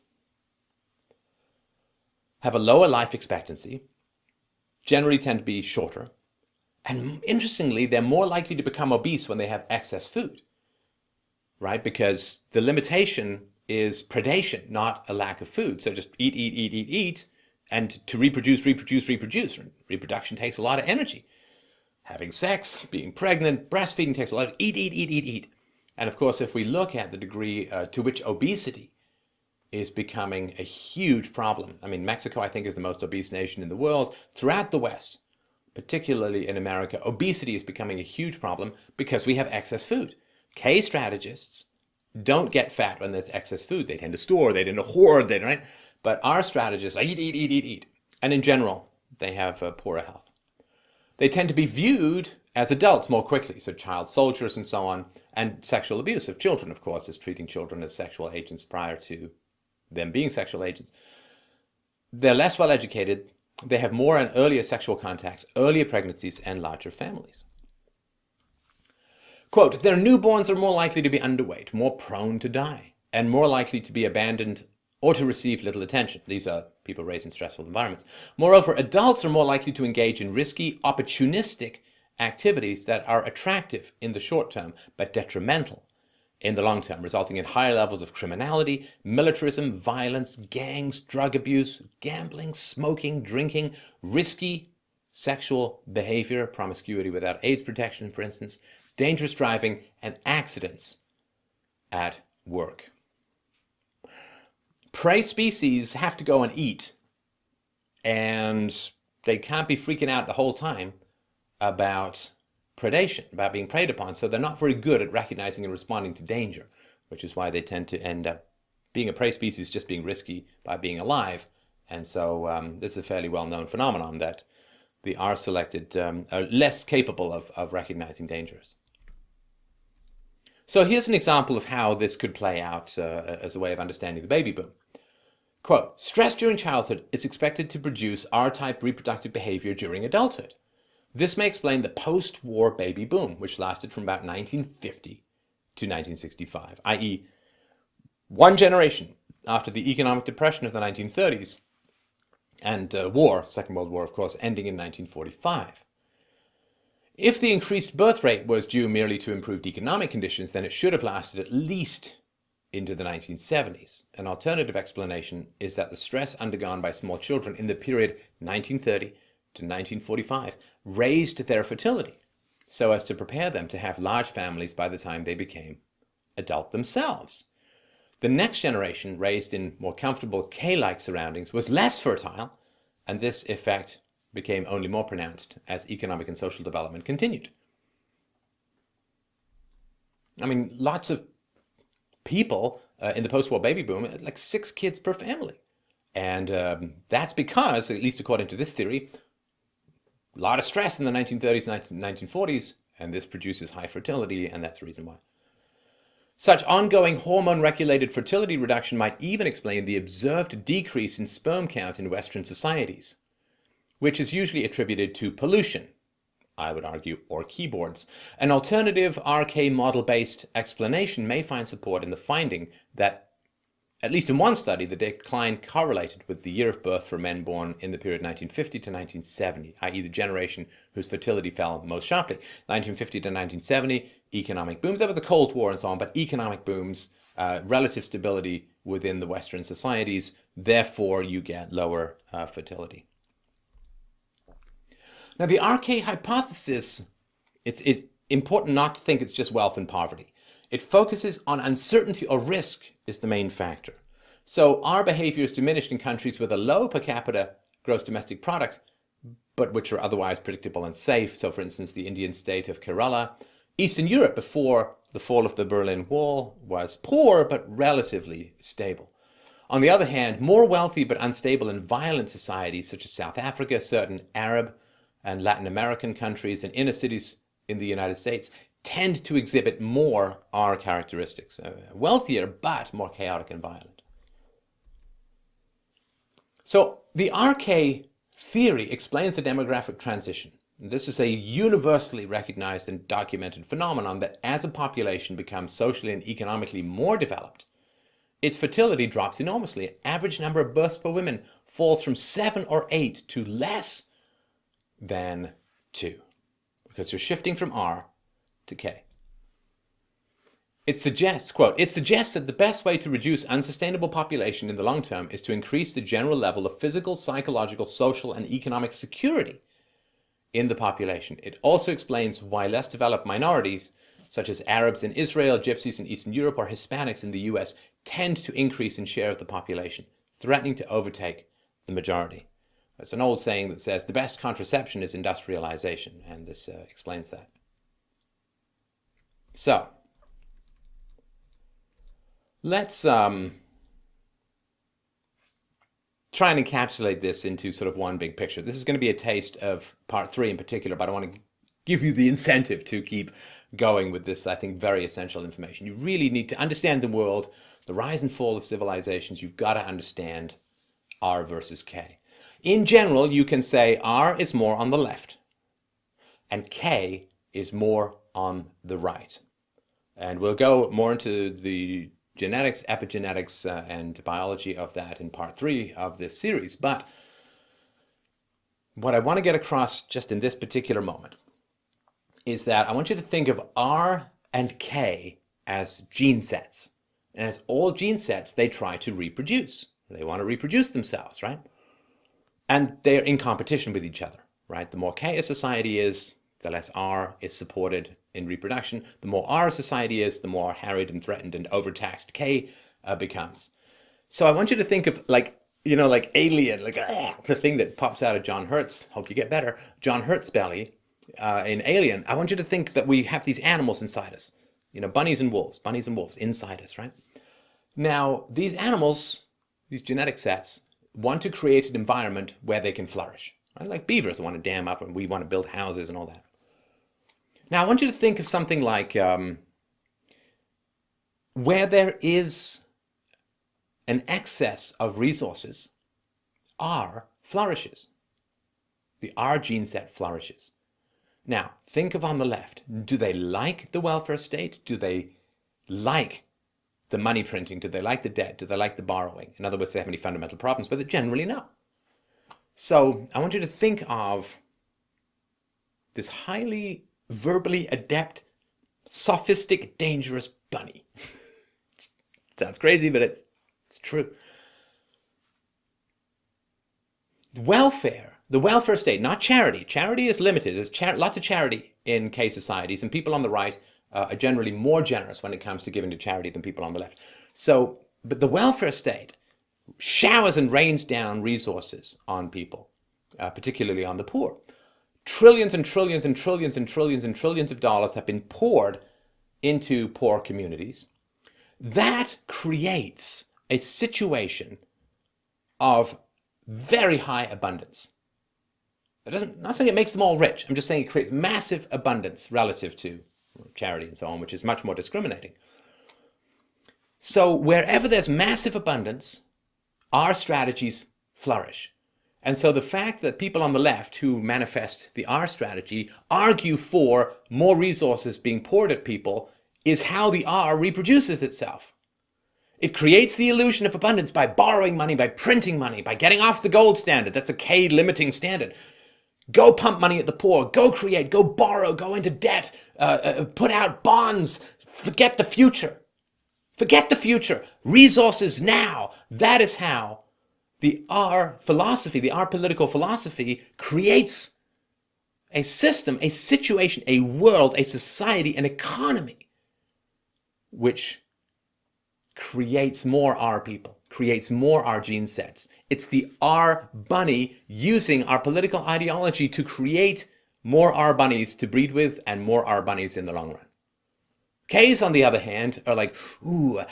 have a lower life expectancy, generally tend to be shorter, and interestingly, they're more likely to become obese when they have excess food, right? Because the limitation is predation, not a lack of food. So just eat, eat, eat, eat, eat, and to reproduce, reproduce, reproduce. Reproduction takes a lot of energy. Having sex, being pregnant, breastfeeding takes a lot of eat, eat, eat, eat, eat. And of course, if we look at the degree uh, to which obesity is becoming a huge problem. I mean, Mexico, I think, is the most obese nation in the world. Throughout the West, particularly in America, obesity is becoming a huge problem because we have excess food. K strategists don't get fat when there's excess food. They tend to store, they tend to hoard, they right? But R strategists eat, eat, eat, eat, eat. And in general, they have uh, poorer health. They tend to be viewed as adults more quickly, so child soldiers and so on, and sexual abuse of children, of course, is treating children as sexual agents prior to them being sexual agents. They're less well educated, they have more and earlier sexual contacts, earlier pregnancies, and larger families. Quote, their newborns are more likely to be underweight, more prone to die, and more likely to be abandoned or to receive little attention. These are people raised in stressful environments. Moreover, adults are more likely to engage in risky, opportunistic activities that are attractive in the short term, but detrimental in the long term, resulting in higher levels of criminality, militarism, violence, gangs, drug abuse, gambling, smoking, drinking, risky sexual behavior, promiscuity without AIDS protection, for instance, dangerous driving, and accidents at work. Prey species have to go and eat, and they can't be freaking out the whole time about predation, about being preyed upon. So they're not very good at recognizing and responding to danger, which is why they tend to end up being a prey species just being risky by being alive. And so um, this is a fairly well-known phenomenon that the R-selected um, are less capable of, of recognizing dangers. So here's an example of how this could play out uh, as a way of understanding the baby boom. Quote, stress during childhood is expected to produce R-type reproductive behavior during adulthood. This may explain the post-war baby boom, which lasted from about 1950 to 1965, i.e. one generation after the economic depression of the 1930s and uh, war, Second World War, of course, ending in 1945. If the increased birth rate was due merely to improved economic conditions, then it should have lasted at least into the 1970s. An alternative explanation is that the stress undergone by small children in the period 1930 to 1945 raised their fertility so as to prepare them to have large families by the time they became adult themselves. The next generation, raised in more comfortable K-like surroundings, was less fertile, and this effect became only more pronounced as economic and social development continued. I mean, lots of people uh, in the post-war baby boom had like six kids per family. And um, that's because, at least according to this theory, a lot of stress in the 1930s and 1940s, and this produces high fertility, and that's the reason why. Such ongoing hormone-regulated fertility reduction might even explain the observed decrease in sperm count in Western societies, which is usually attributed to pollution, I would argue, or keyboards. An alternative RK model-based explanation may find support in the finding that at least in one study, the decline correlated with the year of birth for men born in the period 1950 to 1970, i.e. the generation whose fertility fell most sharply. 1950 to 1970, economic booms. There was the Cold War and so on, but economic booms, uh, relative stability within the Western societies, therefore you get lower uh, fertility. Now the RK hypothesis, it's, it's important not to think it's just wealth and poverty. It focuses on uncertainty or risk is the main factor. So R behavior is diminished in countries with a low per capita gross domestic product, but which are otherwise predictable and safe. So for instance, the Indian state of Kerala, Eastern Europe before the fall of the Berlin Wall was poor, but relatively stable. On the other hand, more wealthy but unstable and violent societies such as South Africa, certain Arab and Latin American countries, and inner cities in the United States tend to exhibit more R characteristics. Uh, wealthier, but more chaotic and violent. So the RK theory explains the demographic transition. This is a universally recognized and documented phenomenon that as a population becomes socially and economically more developed, its fertility drops enormously. Average number of births per woman falls from seven or eight to less than two because you're shifting from R to K. It suggests, quote, it suggests that the best way to reduce unsustainable population in the long term is to increase the general level of physical, psychological, social, and economic security in the population. It also explains why less developed minorities, such as Arabs in Israel, Gypsies in Eastern Europe, or Hispanics in the US, tend to increase in share of the population, threatening to overtake the majority. It's an old saying that says the best contraception is industrialization, and this uh, explains that. So, let's um, try and encapsulate this into sort of one big picture. This is going to be a taste of part three in particular, but I want to give you the incentive to keep going with this, I think, very essential information. You really need to understand the world, the rise and fall of civilizations. You've got to understand R versus K. In general, you can say R is more on the left and K is more on the right. And we'll go more into the genetics, epigenetics, uh, and biology of that in part three of this series. But what I want to get across just in this particular moment is that I want you to think of R and K as gene sets. And as all gene sets, they try to reproduce. They want to reproduce themselves, right? And they're in competition with each other, right? The more K a society is, the less R is supported in reproduction. The more R society is, the more harried and threatened and overtaxed K uh, becomes. So I want you to think of like, you know, like alien, like ah, the thing that pops out of John Hurt's, hope you get better, John Hurt's belly uh, in Alien. I want you to think that we have these animals inside us, you know, bunnies and wolves, bunnies and wolves inside us, right? Now, these animals, these genetic sets, want to create an environment where they can flourish. Right? Like beavers want to dam up and we want to build houses and all that. Now, I want you to think of something like um, where there is an excess of resources, R flourishes. The R gene set flourishes. Now, think of on the left. Do they like the welfare state? Do they like the money printing? Do they like the debt? Do they like the borrowing? In other words, do they have any fundamental problems it? Generally, no. So I want you to think of this highly verbally adept, sophistic, dangerous bunny. Sounds crazy, but it's, it's true. Welfare, the welfare state, not charity. Charity is limited. There's char lots of charity in K societies, and people on the right uh, are generally more generous when it comes to giving to charity than people on the left. So, but the welfare state showers and rains down resources on people uh, particularly on the poor. Trillions and trillions and trillions and trillions and trillions of dollars have been poured into poor communities. That creates a situation of very high abundance. It doesn't, I'm not saying it makes them all rich. I'm just saying it creates massive abundance relative to charity and so on, which is much more discriminating. So wherever there's massive abundance, R strategies flourish. And so the fact that people on the left who manifest the R strategy argue for more resources being poured at people is how the R reproduces itself. It creates the illusion of abundance by borrowing money, by printing money, by getting off the gold standard. That's a K limiting standard. Go pump money at the poor. Go create. Go borrow. Go into debt. Uh, uh, put out bonds. Forget the future. Forget the future. Resources now. That is how the R philosophy, the R political philosophy creates a system, a situation, a world, a society, an economy which creates more R people, creates more R gene sets. It's the R bunny using our political ideology to create more R bunnies to breed with and more R bunnies in the long run. K's, on the other hand, are like, ooh,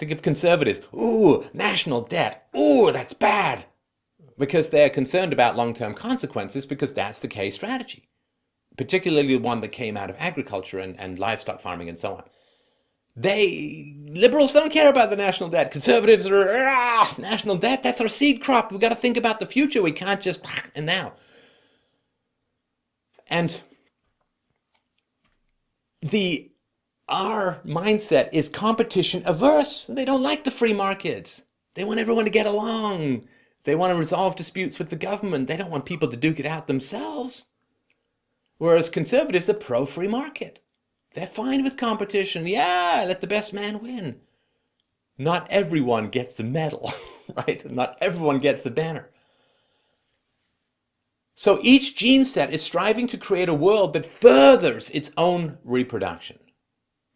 think of conservatives, ooh, national debt, ooh, that's bad. Because they're concerned about long-term consequences because that's the K strategy. Particularly the one that came out of agriculture and, and livestock farming and so on. They, liberals don't care about the national debt. Conservatives are, ah, national debt, that's our seed crop. We've got to think about the future. We can't just, and now. And the, R mindset is competition averse. They don't like the free market. They want everyone to get along. They want to resolve disputes with the government. They don't want people to duke it out themselves. Whereas conservatives are pro-free market. They're fine with competition. Yeah, let the best man win. Not everyone gets a medal, right? Not everyone gets a banner. So each gene set is striving to create a world that furthers its own reproduction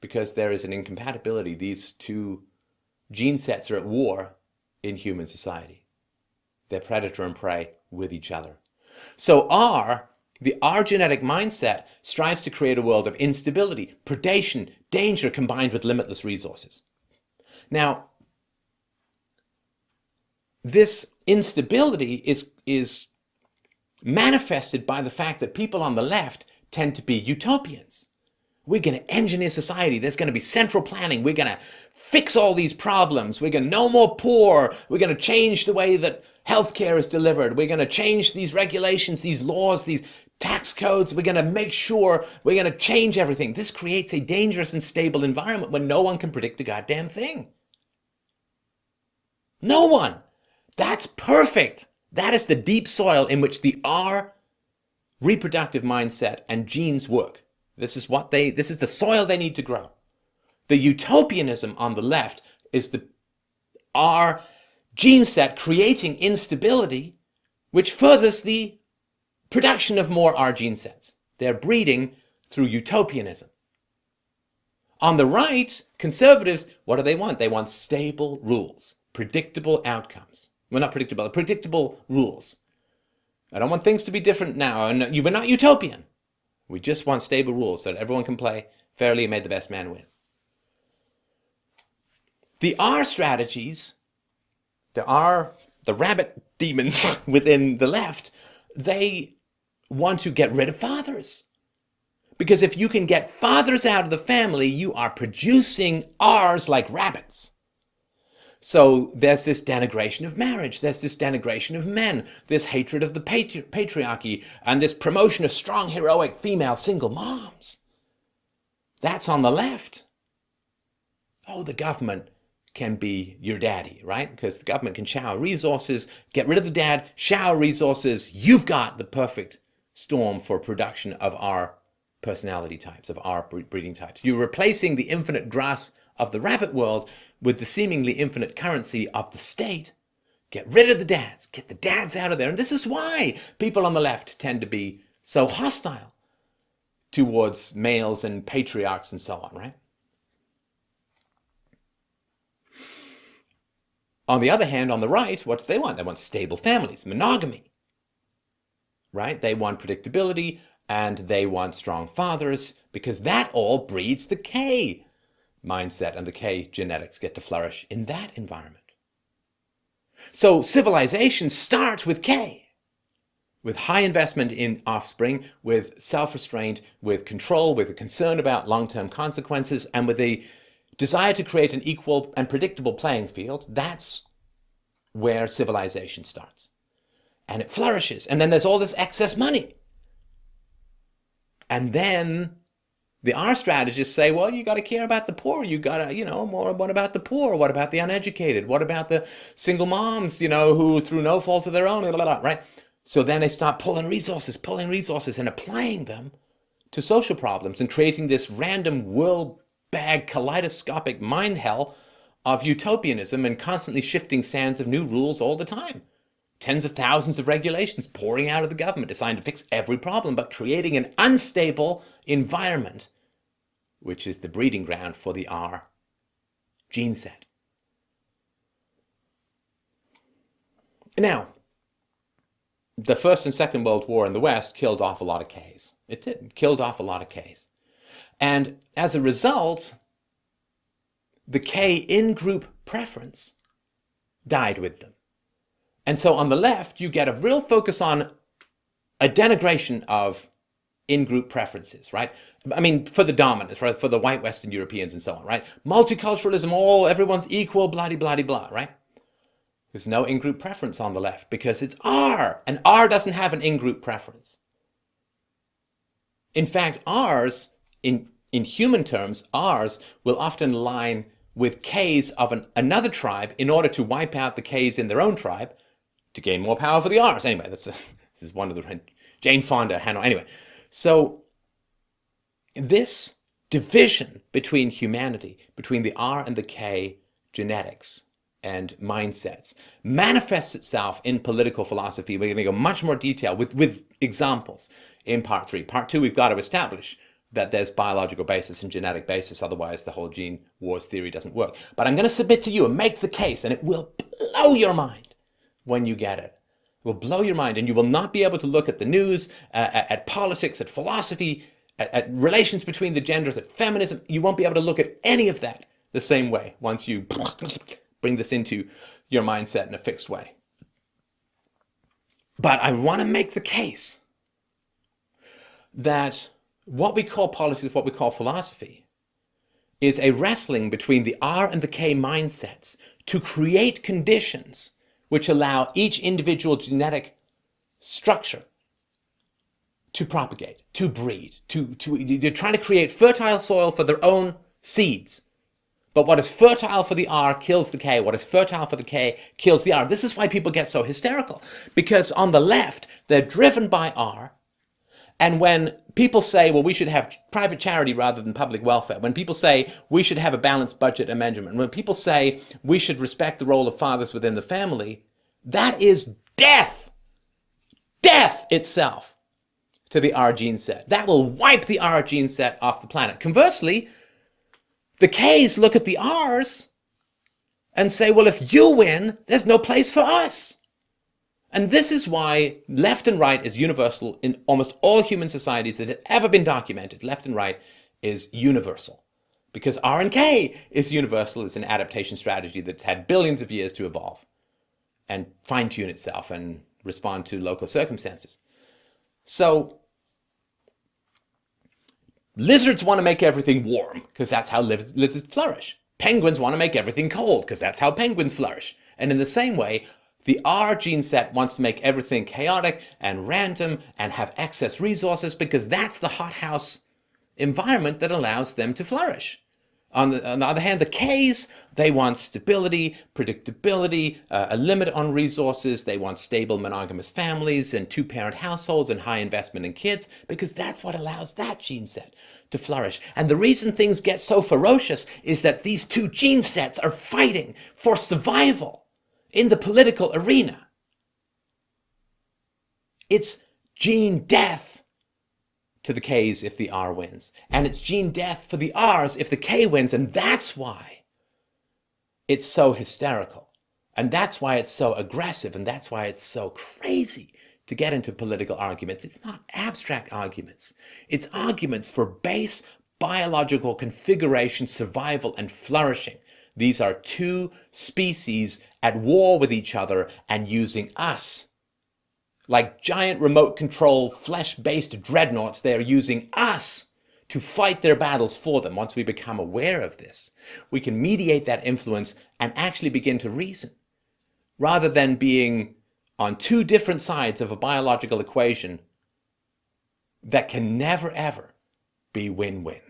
because there is an incompatibility. These two gene sets are at war in human society. They're predator and prey with each other. So R the R genetic mindset strives to create a world of instability, predation, danger combined with limitless resources. Now, this instability is, is manifested by the fact that people on the left tend to be utopians. We're going to engineer society. There's going to be central planning. We're going to fix all these problems. We're going to no more poor. We're going to change the way that healthcare is delivered. We're going to change these regulations, these laws, these tax codes. We're going to make sure we're going to change everything. This creates a dangerous and stable environment when no one can predict a goddamn thing. No one. That's perfect. That is the deep soil in which the R reproductive mindset and genes work. This is what they, this is the soil they need to grow. The utopianism on the left is the R gene set creating instability, which furthers the production of more R gene sets. They're breeding through utopianism. On the right, conservatives, what do they want? They want stable rules, predictable outcomes. Well, not predictable, predictable rules. I don't want things to be different now. You were not utopian. We just want stable rules so that everyone can play fairly and may the best man win. The R strategies, the R, the rabbit demons within the left, they want to get rid of fathers. Because if you can get fathers out of the family, you are producing R's like rabbits. So there's this denigration of marriage, there's this denigration of men, this hatred of the patri patriarchy, and this promotion of strong, heroic female single moms. That's on the left. Oh, the government can be your daddy, right? Because the government can shower resources, get rid of the dad, shower resources. You've got the perfect storm for production of R personality types, of R breeding types. You're replacing the infinite grass of the rabbit world with the seemingly infinite currency of the state. Get rid of the dads, get the dads out of there. And this is why people on the left tend to be so hostile towards males and patriarchs and so on, right? On the other hand, on the right, what do they want? They want stable families, monogamy. right? They want predictability and they want strong fathers because that all breeds the K mindset and the K genetics get to flourish in that environment. So civilization starts with K, with high investment in offspring, with self-restraint, with control, with a concern about long-term consequences, and with a desire to create an equal and predictable playing field. That's where civilization starts. And it flourishes. And then there's all this excess money. And then the R strategists say, well, you got to care about the poor. You got to, you know, more. What about the poor? What about the uneducated? What about the single moms, you know, who through no fault of their own, blah, blah, blah, right? So then they start pulling resources, pulling resources and applying them to social problems and creating this random world bag kaleidoscopic mind hell of utopianism and constantly shifting sands of new rules all the time. Tens of thousands of regulations pouring out of the government designed to fix every problem, but creating an unstable environment which is the breeding ground for the R gene set. Now, the First and Second World War in the West killed off a lot of Ks. It did, killed off a lot of Ks. And as a result, the K in-group preference died with them. And so on the left, you get a real focus on a denigration of in-group preferences, right? I mean, for the dominant, for, for the white Western Europeans and so on, right? Multiculturalism, all, everyone's equal, blah, blah, blah, right? There's no in-group preference on the left because it's R, and R doesn't have an in-group preference. In fact, R's, in, in human terms, R's will often align with Ks of an, another tribe in order to wipe out the Ks in their own tribe to gain more power for the R's. Anyway, that's a, this is one of the Jane Fonda. Anyway, so this division between humanity, between the R and the K genetics and mindsets manifests itself in political philosophy. We're going to go much more detail with, with examples in part three. Part two, we've got to establish that there's biological basis and genetic basis, otherwise the whole gene wars theory doesn't work. But I'm going to submit to you and make the case, and it will blow your mind when you get it will blow your mind and you will not be able to look at the news, uh, at, at, politics, at philosophy, at, at, relations between the genders, at feminism. You won't be able to look at any of that the same way once you bring this into your mindset in a fixed way. But I want to make the case that what we call politics, what we call philosophy, is a wrestling between the R and the K mindsets to create conditions which allow each individual genetic structure to propagate, to breed, to, to, they're trying to create fertile soil for their own seeds. But what is fertile for the R kills the K. What is fertile for the K kills the R. This is why people get so hysterical. Because on the left, they're driven by R. And when people say, well, we should have private charity rather than public welfare, when people say we should have a balanced budget amendment, when people say we should respect the role of fathers within the family, that is death, death itself to the R gene set. That will wipe the R gene set off the planet. Conversely, the Ks look at the Rs and say, well, if you win, there's no place for us. And this is why left and right is universal in almost all human societies that have ever been documented. Left and right is universal because R and K is universal. It's an adaptation strategy that's had billions of years to evolve and fine tune itself and respond to local circumstances. So lizards want to make everything warm because that's how lizards flourish. Penguins want to make everything cold because that's how penguins flourish. And in the same way, the R gene set wants to make everything chaotic and random and have excess resources because that's the hothouse environment that allows them to flourish. On the, on the, other hand, the Ks, they want stability, predictability, uh, a limit on resources. They want stable monogamous families and two-parent households and high investment in kids because that's what allows that gene set to flourish. And the reason things get so ferocious is that these two gene sets are fighting for survival in the political arena. It's gene death to the Ks if the R wins. And it's gene death for the Rs if the K wins. And that's why it's so hysterical. And that's why it's so aggressive. And that's why it's so crazy to get into political arguments. It's not abstract arguments. It's arguments for base biological configuration, survival, and flourishing. These are two species at war with each other and using us. Like giant remote control, flesh based dreadnoughts, they are using us to fight their battles for them. Once we become aware of this, we can mediate that influence and actually begin to reason rather than being on two different sides of a biological equation that can never ever be win-win.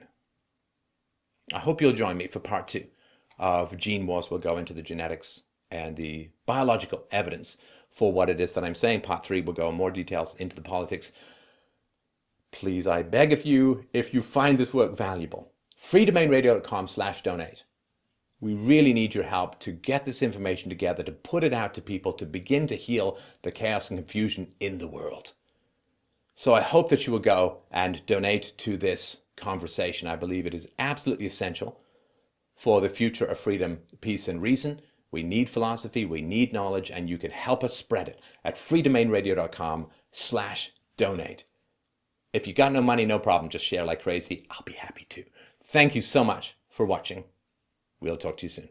I hope you'll join me for part two of Gene Wars. We'll go into the genetics and the biological evidence for what it is that I'm saying. Part three, we'll go in more details into the politics. Please, I beg of you, if you find this work valuable, freedomainradio.com slash donate. We really need your help to get this information together, to put it out to people, to begin to heal the chaos and confusion in the world. So I hope that you will go and donate to this conversation. I believe it is absolutely essential for the future of freedom, peace, and reason. We need philosophy, we need knowledge, and you can help us spread it at freedomainradio.com slash donate. If you got no money, no problem. Just share like crazy. I'll be happy to. Thank you so much for watching. We'll talk to you soon.